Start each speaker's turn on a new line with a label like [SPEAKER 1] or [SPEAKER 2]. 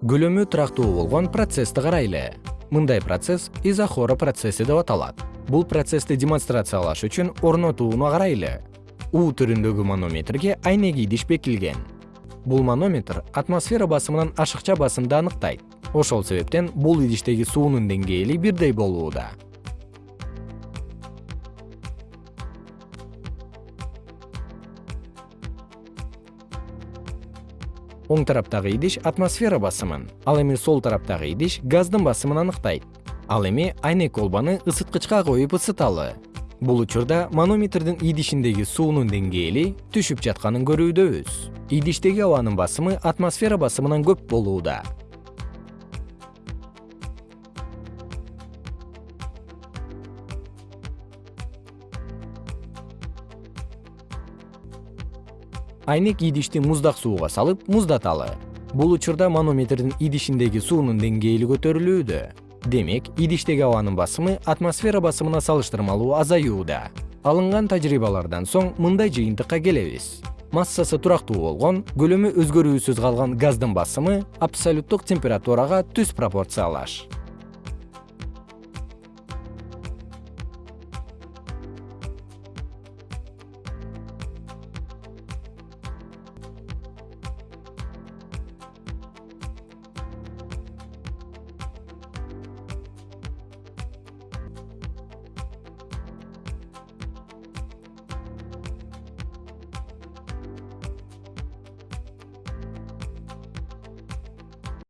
[SPEAKER 1] көлөмү турактуу болгон процессти карайлы мындай процесс изохора процесси деп аталат. Бул процессти демонстрациялаш үчүн орнотууну карайлы у түрүндөгү манометрге айнек идиш бекилген. Бул манометр атмосфера басымынан ашыкча басымды аныктайт. Ошол себептен бул идиштеги суунун деңгээли бирдей болууда оң тараптагы идиш атмосфера басымын. Ал эми сол тараптагы идиш газдын басымын аныктайт. Ал эми айнек колбаны ысыткычка коюп ысыталы. Бул учурда манометрдин идишиндеги суунун деңгээли түшүп жатканын көрүүдөбүз идиштеги абанын басымы атмосфера басымынан көп болууда айнек идишти муздак сууга салып муздаталы. Бул учурда манометрдин идишиндеги суунун деңгээли көтөрүлүүдө. Демек идиштеги абанын басымы атмосфера басымына салыштырмалуу азаюуда. Алынган тажрыйбалардан соң мындай жыйынтыкка келебиз. Массасы турактуу болгон көлөмү өзгөрүүсүз калган газдын басымы абсолюттук температурага түз пропорциялаш